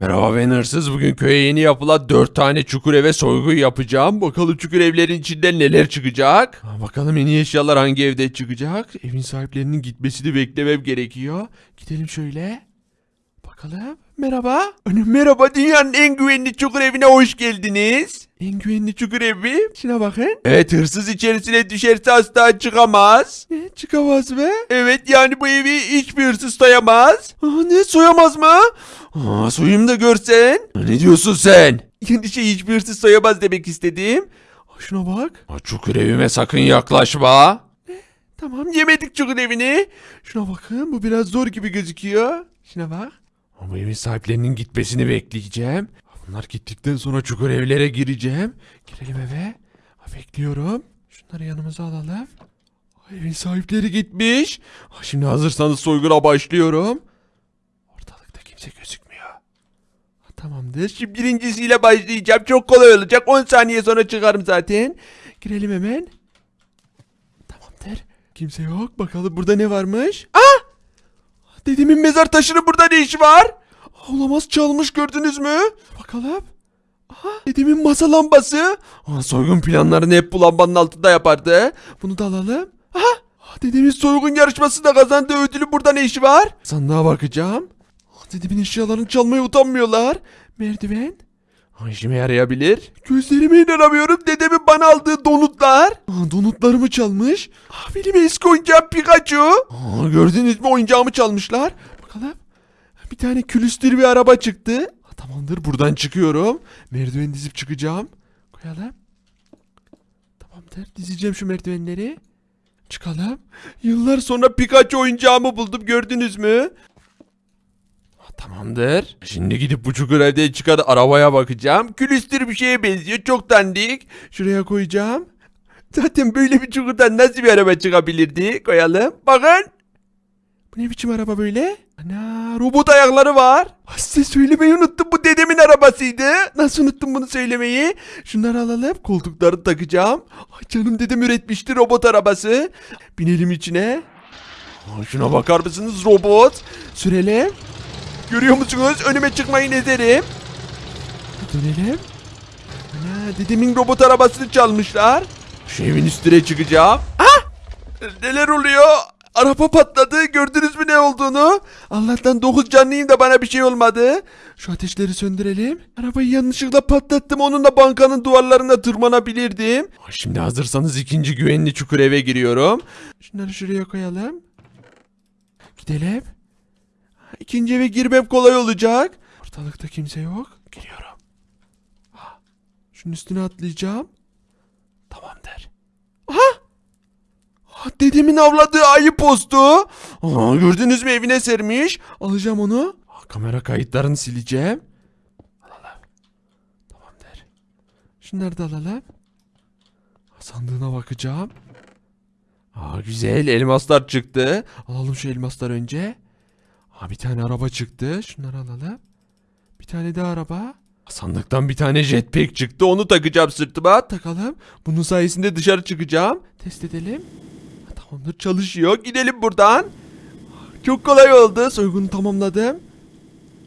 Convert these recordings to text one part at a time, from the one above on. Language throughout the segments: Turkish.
Merhaba ben hırsız. Bugün köye yeni yapılan 4 tane çukur eve soygu yapacağım. Bakalım çukur evlerin içinden neler çıkacak. Bakalım en iyi eşyalar hangi evde çıkacak. Evin sahiplerinin gitmesini beklemem gerekiyor. Gidelim şöyle. Bakalım. Merhaba. Merhaba dünyanın en güvenli çukur evine hoş geldiniz. En güvenli çukur evi. Şuna bakın. Evet hırsız içerisine düşerse asla çıkamaz. Ne çıkamaz mı? Evet yani bu evi hiçbir hırsız soyamaz. Aa, ne soyamaz mı? Aa, soyayım da görsen. Ne diyorsun sen? Yani şey hiçbir hırsız soyamaz demek istedim. Aa, Şuna bak. Aa, Çukur evime sakın yaklaşma. Tamam yemedik çukur evini. Şuna bakın bu biraz zor gibi gözüküyor. Şuna bak. Ama evin sahiplerinin gitmesini bekleyeceğim. Bunlar gittikten sonra çukur evlere gireceğim. Girelim eve. Bekliyorum. Şunları yanımıza alalım. Evin sahipleri gitmiş. Şimdi hazırsanız soyguna başlıyorum. Ortalıkta kimse gözükmüyor. Tamamdır. Şimdi birincisiyle başlayacağım. Çok kolay olacak. 10 saniye sonra çıkarım zaten. Girelim hemen. Tamamdır. Kimse yok. Bakalım burada ne varmış. Ah! Dedemin mezar taşının burada ne işi var? Olamaz çalmış gördünüz mü? Bakalım. Aha, dedemin masa lambası. Aa, soygun planlarını hep bu lambanın altında yapardı. Bunu da alalım. Aha, dedemin soygun yarışmasında kazandığı ödülü burada ne işi var? Sandığa bakacağım. Aa, dedemin eşyalarını çalmaya utanmıyorlar. Merdiven. Aa, işime yarayabilir. Gözlerime inanamıyorum. Dedemin bana aldığı donutlar. Aa, donutlarımı çalmış. Aa, benim eski oyuncağım Pikachu. Aa, gördünüz mü oyuncağımı çalmışlar. Bakalım. Bir tane külüstür bir araba çıktı. Ha, tamamdır buradan çıkıyorum. Merdiven dizip çıkacağım. Koyalım. Tamamdır dizeceğim şu merdivenleri. Çıkalım. Yıllar sonra Pikachu oyuncağımı buldum gördünüz mü? Tamamdır. Şimdi gidip bu çukur evden çıkan arabaya bakacağım. Külüstür bir şeye benziyor. Çok dandik. Şuraya koyacağım. Zaten böyle bir çukurdan nasıl bir araba çıkabilirdi? Koyalım. Bakın. Bu ne biçim araba böyle? Ana robot ayakları var. Ha, Size söylemeyi unuttum bu dedemin arabasıydı. Nasıl unuttum bunu söylemeyi? Şunları alalım koltukları takacağım. Ay canım dedem üretmişti robot arabası. Binelim içine. Aa, şuna bakar mısınız robot? Sürelim. Görüyor musunuz? Önüme çıkmayın ederim. Dönelim. Ana dedemin robot arabasını çalmışlar. Şu evin üstüne çıkacağım. Ah! Neler oluyor? Araba patladı. Gördünüz mü ne olduğunu? Allah'tan 9 canlıyım da bana bir şey olmadı. Şu ateşleri söndürelim. Arabayı yanlışlıkla patlattım. Onunla bankanın duvarlarına tırmanabilirdim. Şimdi hazırsanız ikinci güvenli çukur eve giriyorum. Şunları şuraya koyalım. Gidelim. İkinci eve girmem kolay olacak. Ortalıkta kimse yok. Giriyorum. Ha, Şunun üstüne atlayacağım. Tamamdır. Aha! Ha, Dedemin avladığı ayı postu. Aa, gördünüz mü evine sermiş. Alacağım onu. Ha, kamera kayıtlarını sileceğim. Alalım. Tamamdır. Şunları da alalım. Sandığına bakacağım. Aa, güzel elmaslar çıktı. Alalım şu elmaslar önce. Aa, bir tane araba çıktı. Şunları alalım. Bir tane daha araba. Sandıktan bir tane jetpack çıktı. Onu takacağım sırtıma. Takalım. Bunun sayesinde dışarı çıkacağım. Test edelim. Tamamdır çalışıyor. Gidelim buradan. Çok kolay oldu. Soygunu tamamladım.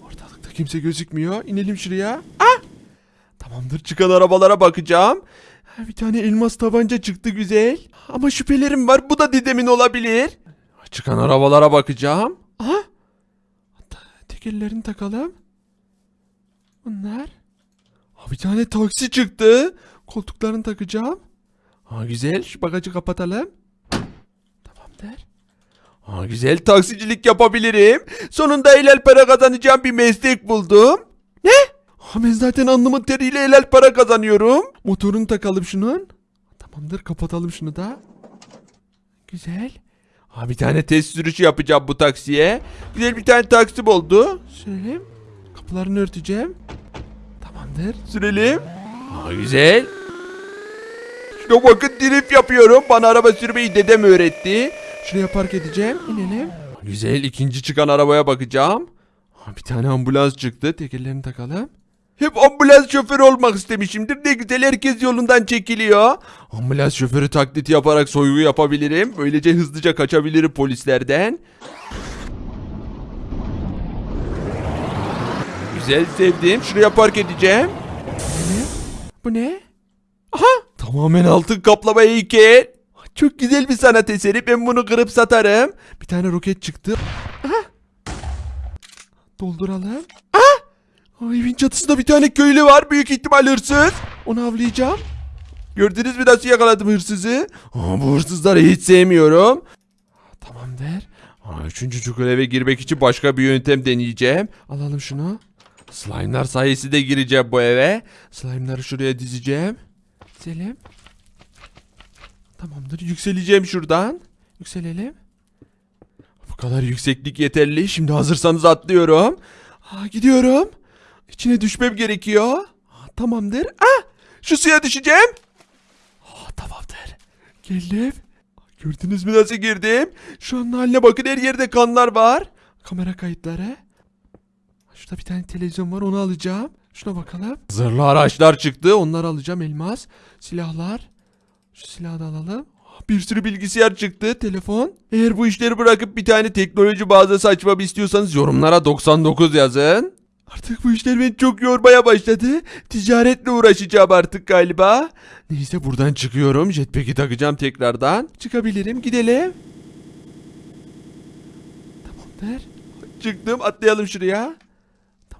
Ortalıkta kimse gözükmüyor. İnelim şuraya. Ah! Tamamdır çıkan arabalara bakacağım. Bir tane elmas tabanca çıktı güzel. Ama şüphelerim var. Bu da dedemin olabilir. Çıkan arabalara bakacağım. Aha. Tekerlerini takalım. Bunlar. Ha, bir tane taksi çıktı. Koltuklarını takacağım. Ha, güzel. Şu bagajı kapatalım. Tamamdır. Ha, güzel taksicilik yapabilirim. Sonunda helal para kazanacağım bir meslek buldum. Ne? Ha, ben zaten alnımın teriyle helal para kazanıyorum. Motorunu takalım şunun. Tamamdır kapatalım şunu da. Güzel. Ha, bir tane test sürüşü yapacağım bu taksiye. Güzel bir tane taksi oldu. Sürelim. Kapılarını örteceğim. Tamamdır. Sürelim. Ha, güzel. Şuna bakın drift yapıyorum. Bana araba sürmeyi dedem öğretti. Şuraya park edeceğim. İnelim. Güzel. ikinci çıkan arabaya bakacağım. Ha, Bir tane ambulans çıktı. Tekerlerini takalım. Hep ambulans şoförü olmak istemişimdir. Ne güzel herkes yolundan çekiliyor. Ambulans şoförü taklidi yaparak soygu yapabilirim. Böylece hızlıca kaçabilirim polislerden. Güzel. Sevdim. Şuraya park edeceğim. Bu ne? Aha! Tamamen altın kaplama heykel. Çok güzel bir sanat eseri. Ben bunu kırıp satarım. Bir tane roket çıktı. Aha! Dolduralım. Ah! Aa, evin çatısında bir tane köylü var. Büyük ihtimal hırsız. Onu avlayacağım. Gördünüz mü nasıl yakaladım hırsızı? Aa, bu hırsızları hiç sevmiyorum. Tamamdır. Aa, üçüncü çukur eve girmek için başka bir yöntem deneyeceğim. Alalım şunu. Slime'lar sayesinde gireceğim bu eve. Slime'ları şuraya dizeceğim. Dizelim. Tamamdır. Yükseleceğim şuradan. Yükselelim. Bu kadar yükseklik yeterli. Şimdi hazırsanız atlıyorum. Aa, gidiyorum. İçine düşmem gerekiyor. Aa, tamamdır. Ah! Şu suya düşeceğim. Aa, tamamdır. Geldim. Gördünüz mü nasıl girdim? Şu an haline bakın her yerde kanlar var. Kamera kayıtları. Şurada bir tane televizyon var onu alacağım. Şuna bakalım. Zırhlı araçlar çıktı. Onları alacağım. Elmas. Silahlar. Şu silahı da alalım. Bir sürü bilgisayar çıktı. Telefon. Eğer bu işleri bırakıp bir tane teknoloji mağazası açmamı istiyorsanız yorumlara 99 yazın. Artık bu işler beni çok yormaya başladı. Ticaretle uğraşacağım artık galiba. Neyse buradan çıkıyorum. Jetpack'i takacağım tekrardan. Çıkabilirim. Gidelim. Tamamdır. Çıktım. Atlayalım şuraya.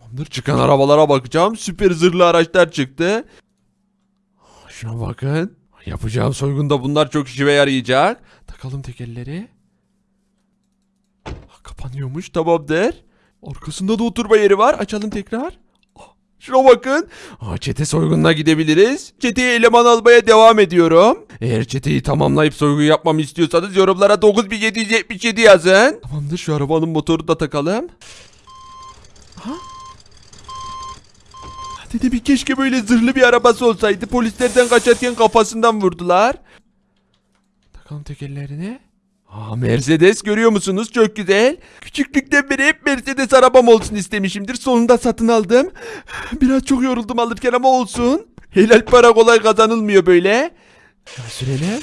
Tamamdır. Çıkan arabalara bakacağım. Süper zırhlı araçlar çıktı. Şuna bakın. Yapacağım soygunda bunlar çok işime yarayacak. Takalım tekerleri. Kapanıyormuş. Tamamdır. Arkasında da oturma yeri var. Açalım tekrar. Ah, Şuna bakın. Aa, çete soygununa gidebiliriz. Çeteye eleman almaya devam ediyorum. Eğer çeteyi tamamlayıp soygun yapmamı istiyorsanız yorumlara 9777 yazın. Tamamdır şu arabanın motorunu da takalım. Aha. Dedi bir keşke böyle zırhlı bir arabası olsaydı. Polislerden kaçarken kafasından vurdular. Takalım tekerlerini. Aa, Mercedes görüyor musunuz? Çok güzel. Küçüklükten beri hep Mercedes arabam olsun istemişimdir. Sonunda satın aldım. Biraz çok yoruldum alırken ama olsun. Helal para kolay kazanılmıyor böyle. Sürelim.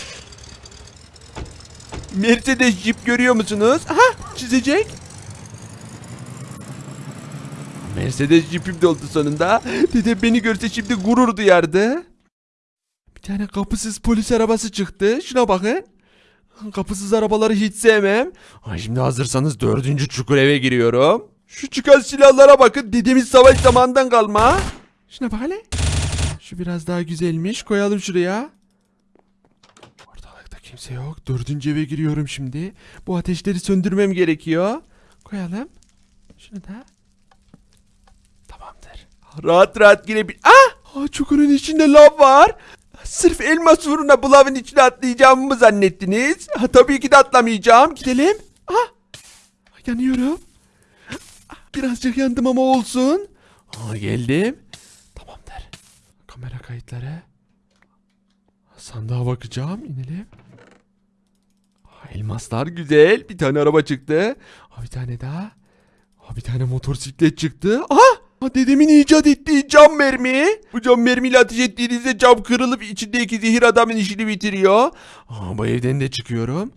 Mercedes Jeep görüyor musunuz? Aha çizecek. Mercedes Jeep'im de oldu sonunda. Dede beni görse şimdi gurur duyardı. Bir tane kapısız polis arabası çıktı. Şuna bakın. Kapısız arabaları hiç sevmem. Ay şimdi hazırsanız dördüncü çukur eve giriyorum. Şu çıkan silahlara bakın. Dedemiz savaş zamanından kalma. Şuna bak hele. Şu biraz daha güzelmiş. Koyalım şuraya. Ortalıkta kimse yok. Dördüncü eve giriyorum şimdi. Bu ateşleri söndürmem gerekiyor. Koyalım. Şunu da. Rahat rahat girebil... Ah! Aa, çukurun içinde lav var. Sırf elmas uğruna bu lavın içine atlayacağımı mı zannettiniz? Ha, tabii ki de atlamayacağım. Gidelim. Ah! Yanıyorum. Ah, Birazcık yandım ama olsun. Aa, geldim. Tamamdır. Kamera kayıtları. Sandığa bakacağım. İnelim. Elmaslar güzel. Bir tane araba çıktı. Aa, bir tane daha. Aa, bir tane motosiklet çıktı. Aha! Aa, dedemin icat ettiği cam mermi. Bu cam mermiyle ateş ettiğinizde cam kırılıp içindeki zehir adamın işini bitiriyor. Aa, bu evden de çıkıyorum.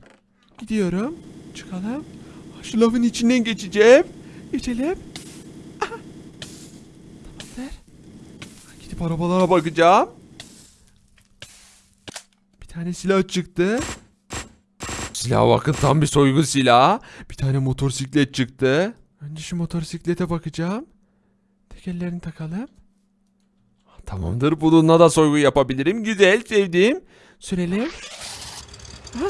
Gidiyorum. Çıkalım. Şu lafın içinden geçeceğim. Geçelim. Aha. Tamamdır. Gidip arabalara bakacağım. Bir tane silah çıktı. Silah bakın tam bir soygun silahı. Bir tane motosiklet çıktı. Önce şu motosiklete bakacağım. Tekerlerini takalım. Tamamdır. Bununla da soygun yapabilirim. Güzel. Sevdim. Sürelim. Ha?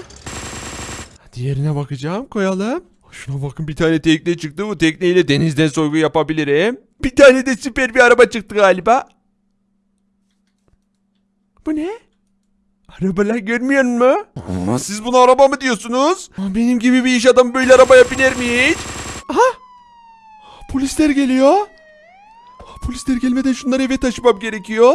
Diğerine bakacağım. Koyalım. Şuna bakın bir tane tekne çıktı. Bu tekneyle denizden soygun yapabilirim. Bir tane de süper bir araba çıktı galiba. Bu ne? Arabalar görmüyor mu? Aa, siz buna araba mı diyorsunuz? Aa, benim gibi bir iş adamı böyle arabaya biner mi hiç? Aha! Polisler geliyor. Polisler gelmeden şunları eve taşımam gerekiyor.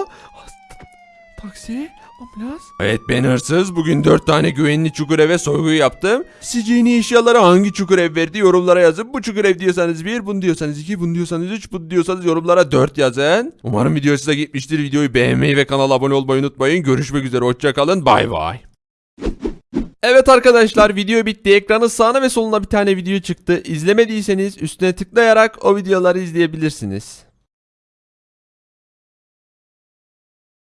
Taksi, ambulans. Evet ben hırsız. Bugün 4 tane güvenli çukur eve soygu yaptım. Sizce yeni eşyalara hangi çukur ev verdi yorumlara yazın. Bu çukur ev diyorsanız 1, bunu diyorsanız 2, bunu diyorsanız 3, bunu diyorsanız yorumlara 4 yazın. Umarım video size gitmiştir. Videoyu beğenmeyi ve kanala abone olmayı unutmayın. Görüşmek üzere. Hoşçakalın. Bay bay. Evet arkadaşlar video bitti. Ekranın sağına ve soluna bir tane video çıktı. İzlemediyseniz üstüne tıklayarak o videoları izleyebilirsiniz.